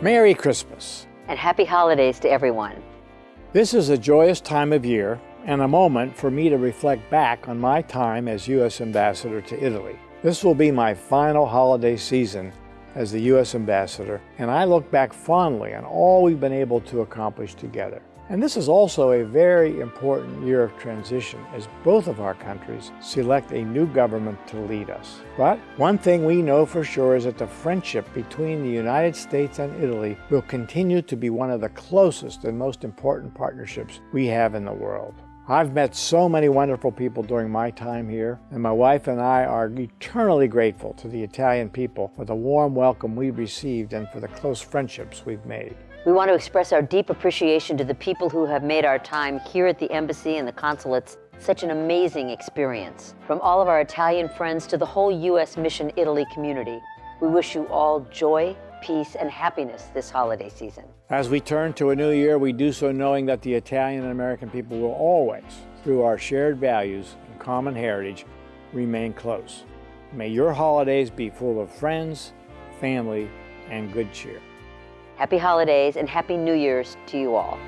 Merry Christmas. And happy holidays to everyone. This is a joyous time of year and a moment for me to reflect back on my time as U.S. Ambassador to Italy. This will be my final holiday season as the U.S. Ambassador, and I look back fondly on all we've been able to accomplish together. And this is also a very important year of transition as both of our countries select a new government to lead us. But one thing we know for sure is that the friendship between the United States and Italy will continue to be one of the closest and most important partnerships we have in the world. I've met so many wonderful people during my time here, and my wife and I are eternally grateful to the Italian people for the warm welcome we've received and for the close friendships we've made. We want to express our deep appreciation to the people who have made our time here at the embassy and the consulates such an amazing experience. From all of our Italian friends to the whole U.S. Mission Italy community, we wish you all joy, peace, and happiness this holiday season. As we turn to a new year, we do so knowing that the Italian and American people will always, through our shared values and common heritage, remain close. May your holidays be full of friends, family, and good cheer. Happy holidays and Happy New Year's to you all.